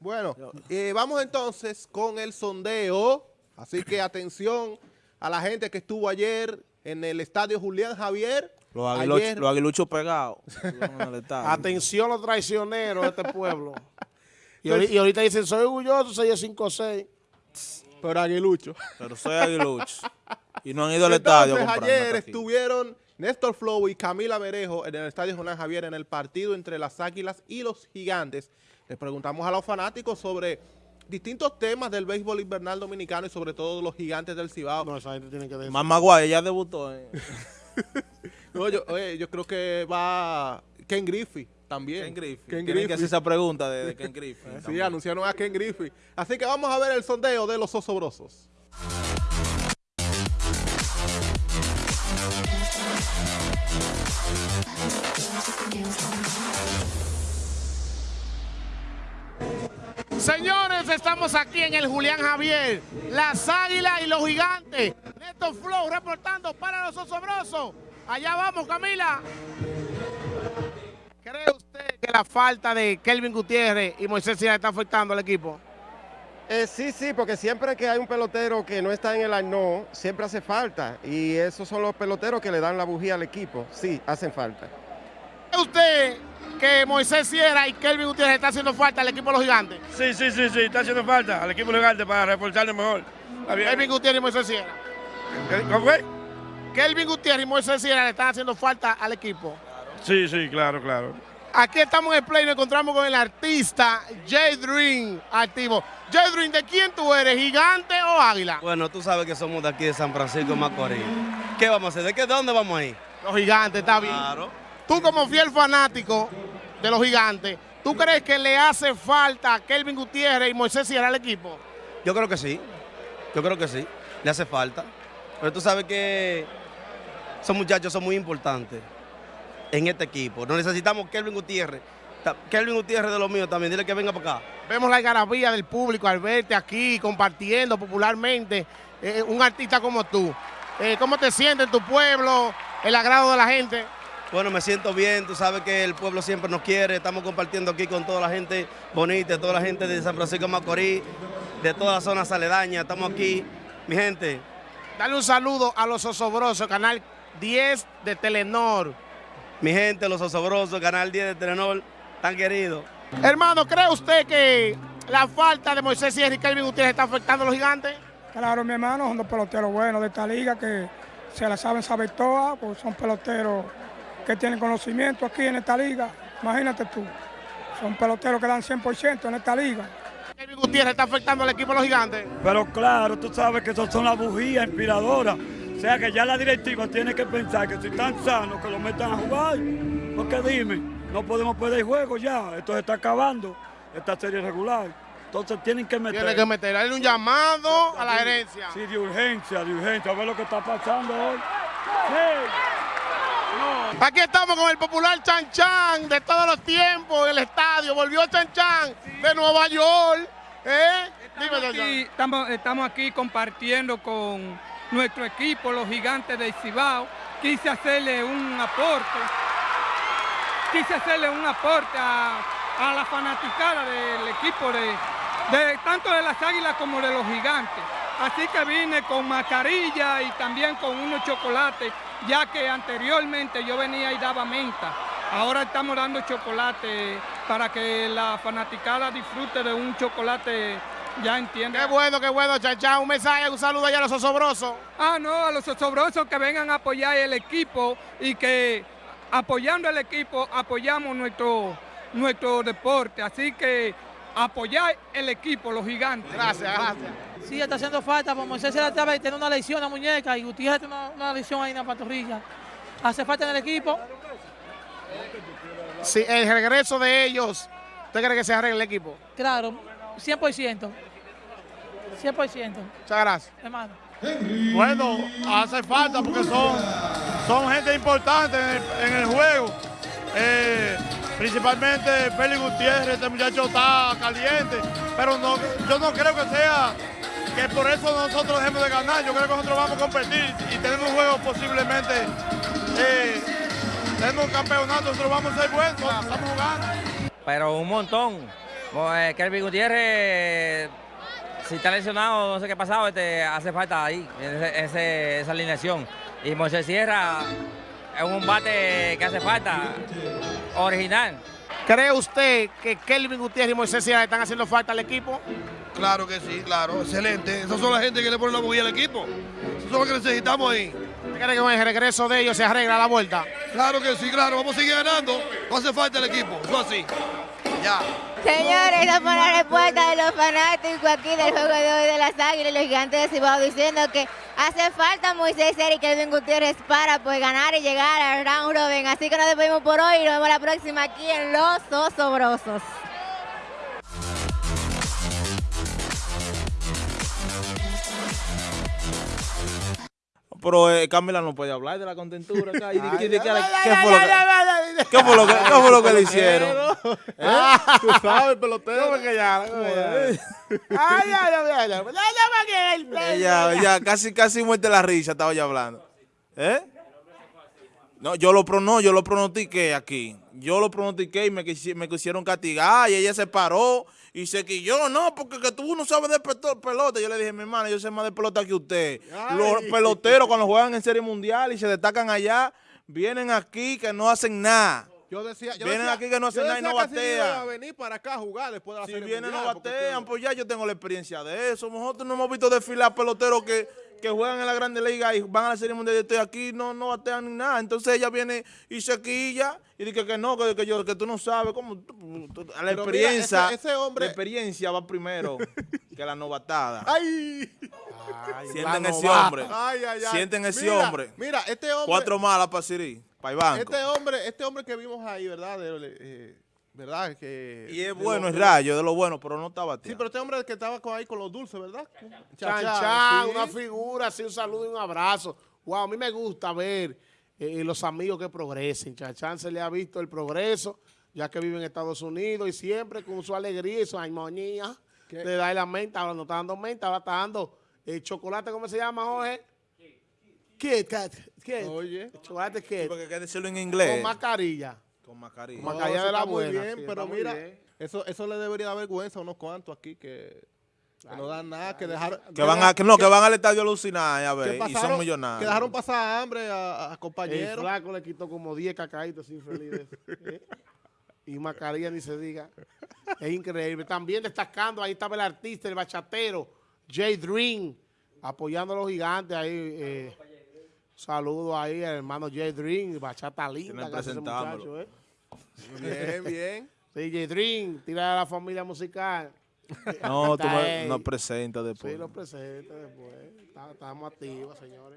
Bueno, eh, vamos entonces con el sondeo. Así que atención a la gente que estuvo ayer en el estadio Julián Javier. Los aguiluchos, los aguiluchos pegados. Atención los traicioneros de este pueblo. y, ahorita, y, ahorita dicen, soy orgulloso, soy de 5-6. Pero aguilucho. Pero soy aguilucho. y no han ido al estadio. ayer estuvieron Néstor Flow y Camila Merejo en el estadio Julián Javier en el partido entre las Águilas y los Gigantes. Les preguntamos a los fanáticos sobre distintos temas del béisbol invernal dominicano y sobre todo los gigantes del Cibao. No, esa gente tiene que decir. Mamá Guay, ya debutó. Eh. no, yo, yo, creo que va Ken Griffey también. Ken Griffey. Ken Griffey. que hacer esa pregunta de, Ken Griffey. sí, anunciaron a Ken Griffey. Así que vamos a ver el sondeo de los osobrosos. Señores, estamos aquí en el Julián Javier, las águilas y los gigantes. Neto Flow reportando para los osobrosos. Allá vamos, Camila. ¿Cree usted que la falta de Kelvin Gutiérrez y Moisés Sierra está afectando al equipo? Eh, sí, sí, porque siempre que hay un pelotero que no está en el arno, siempre hace falta. Y esos son los peloteros que le dan la bujía al equipo. Sí, hacen falta. ¿Cree usted que Moisés Sierra y Kelvin Gutiérrez está haciendo falta al equipo de los gigantes? Sí, sí, sí, sí, está haciendo falta al equipo de los gigantes para reforzarlo mejor. Kelvin Gutiérrez y Moisés Sierra. ¿Cómo fue? Kelvin Gutiérrez y Moisés Sierra le están haciendo falta al equipo. Sí, sí, claro, claro. Aquí estamos en el play y nos encontramos con el artista J Dream activo. J Dream, ¿de quién tú eres? ¿Gigante o águila? Bueno, tú sabes que somos de aquí de San Francisco de Macorís. ¿Qué vamos a hacer? ¿De qué, dónde vamos a ir? Los gigantes, está bien. Claro. Tú como fiel fanático de los gigantes, ¿tú crees que le hace falta a Kelvin Gutiérrez y Moisés Sierra al equipo? Yo creo que sí. Yo creo que sí. Le hace falta. Pero tú sabes que esos muchachos son muy importantes en este equipo. No necesitamos Kelvin Gutiérrez. Kelvin Gutiérrez de los míos también, dile que venga para acá. Vemos la algarabía del público al verte aquí compartiendo popularmente eh, un artista como tú. Eh, ¿Cómo te sientes en tu pueblo, el agrado de la gente? Bueno, me siento bien, tú sabes que el pueblo siempre nos quiere, estamos compartiendo aquí con toda la gente bonita, toda la gente de San Francisco de Macorís, de todas las zonas aledañas, estamos aquí, mi gente. Dale un saludo a los osobrosos, canal 10 de Telenor. Mi gente, los osobrosos, canal 10 de Telenor, tan querido. Hermano, ¿cree usted que la falta de Moisés y Enrique Gutiérrez está afectando a los gigantes? Claro, mi hermano, son dos peloteros buenos de esta liga que se la saben saber todas, pues son peloteros que tienen conocimiento aquí en esta liga. Imagínate tú, son peloteros que dan 100% en esta liga. Kevin Gutiérrez está afectando al equipo de los gigantes. Pero claro, tú sabes que esos son las bujías inspiradoras. O sea que ya la directiva tiene que pensar que si están sanos, que lo metan a jugar. Porque dime, no podemos perder juego ya. Esto se está acabando, esta serie regular. Entonces tienen que meter. Tienen que meter, darle un llamado a la gerencia. Sí, de urgencia, de urgencia. A ver lo que está pasando hoy. Sí. Aquí estamos con el popular Chan Chan de todos los tiempos el estadio. Volvió Chan Chan de Nueva York. ¿eh? Estamos, aquí, compartiendo con nuestro equipo, los gigantes de Cibao. Quise hacerle un aporte. Quise hacerle un aporte a, la fanaticada del equipo de, de tanto de las águilas como de los gigantes. Así que vine con mascarilla y también con unos chocolates ya que anteriormente yo venía y daba menta. Ahora estamos dando chocolate para que la fanaticada disfrute de un chocolate, ya entiende. Qué bueno, qué bueno, chachá. Un mensaje, un saludo allá a los osobrosos. Ah, no, a los osobrosos que vengan a apoyar el equipo y que apoyando el equipo apoyamos nuestro, nuestro deporte. Así que apoyar el equipo, los gigantes. Gracias, gracias. Sí, está haciendo falta, porque Moisés se la estaba y tiene una lesión en la muñeca y Gutiérrez tiene una, lesión ahí en la pantorrilla. Hace falta en el equipo. Sí, el regreso de ellos, ¿usted cree que se arregle el equipo? Claro, 100%. 100%. Muchas gracias. Hermano. Bueno, hace falta porque son, son gente importante en el, juego. Eh, principalmente Félix Gutiérrez, este muchacho está caliente, pero no, yo no creo que sea que por eso nosotros dejemos de ganar, yo creo que nosotros vamos a competir y tenemos juego posiblemente, eh, tenemos un campeonato, nosotros vamos a ser buenos, estamos jugando. Pero un montón, Pues Kelvin Gutiérrez, si está lesionado, no sé qué ha pasado, este, hace falta ahí, ese- esa alineación. Y Moisés Sierra es un bate que hace falta, original. ¿Cree usted que Kelvin Gutiérrez y Moisés Sierra están haciendo falta al equipo? Claro que sí, claro, excelente. Esas son la gente que le pone la bujía al equipo. Eso es lo que necesitamos ahí. ¿Usted cree que con el regreso de ellos se arregla la vuelta? Claro que sí, claro, vamos a seguir ganando. No hace falta el equipo, eso así. Ya. Señores, esa fue la respuesta de los fanáticos aquí del juego de hoy de las Águilas los Gigantes de Cibao diciendo que hace falta Moisés Sierra y Kelvin Gutiérrez para pues ganar y llegar al round robin. Así que nos despedimos por hoy y nos vemos la próxima aquí en Los Osobrosos. Pero eh, Camila no puede hablar de la contentura acá. ¿Y de- de- de- ¿Qué fue lo que- qué fue lo que- qué fue lo que le hicieron? Ah, tú sabes, pelotero. ¿Cómo que ya? ¿Cómo que ya? Ay, ay, ay, ay. Ella, ella casi, casi muerte la risa, estaba ya hablando. ¿Eh? No, yo lo, no, yo lo pronostiqué aquí. Yo lo pronostiqué y me, quisi- me quisieron castigar y ella se paró y se quilló. No, porque que tú no sabes de pelota. Yo le dije, mi hermana, yo sé más de pelota que usted. Los peloteros cuando juegan en Serie Mundial y se destacan allá, vienen aquí que no hacen nada. Yo decía, yo Vienen decía- aquí que no hacen yo nada y no batean. a venir para acá a jugar después de la Si Serie vienen no Mundial, porque batean, pues ya yo tengo la experiencia de eso. Nosotros no hemos visto desfilar peloteros que, que juegan en la Grande Liga y van a la Serie Mundial y estoy aquí, no, no batean ni nada. Entonces ella viene y se quilla y dice que no, que, que yo, que tú no sabes. ¿cómo? Tú- tú- la Pero mira, experiencia, ese- ese hombre- la experiencia va primero que la novatada. ¡Ay! Sienten la ese novata. hombre. Ay, ay, ay. Sienten ese Mira, hombre. Mira, este hombre. Cuatro malas para Siri, Este hombre, este hombre que vimos ahí, ¿verdad? De- eh, ¿Verdad? Que, y es bueno, es rayo, de lo bueno, pero no está Sí, pero este hombre que estaba con- ahí con los dulces, ¿verdad? Chan, Chachán, chan, sí. una figura, así un saludo y un abrazo. Wow, a mí me gusta ver eh, los amigos que progresen. Chachán se le ha visto el progreso, ya que vive en Estados Unidos y siempre con su alegría y su armonía le da la menta. Ahora no está dando menta, ahora está dando eh, chocolate, ¿cómo se llama, Jorge? Kit Kat. Kit. Oye. Chocolate Kit. Porque hay que decirlo en inglés. Con mascarilla. Con mascarilla. Con mascarilla de la está muy buena. bien, sí, pero mira, bien. eso, eso le debería dar vergüenza a unos cuantos aquí que, que no dan nada, que dejaron... Que van a, que no, que van al estadio a alucinar, a ver, y son millonarios. Que dejaron pasar hambre a, a El compañeros. flaco le quitó como 10 cacaitos infelices. ¿eh? Y mascarilla ni se diga. Es increíble. También destacando, ahí estaba el artista, el bachatero, Jay Dream, apoyando a los gigantes ahí. Eh, saludo ahí al hermano Jay Dream, bachata linda. Que hace ese muchacho, ¿eh? Bien, bien. Sí, Jay Dream, tira a la familia musical. No, tú nos presentas después. Sí, lo presenta después. Estamos activos, señores.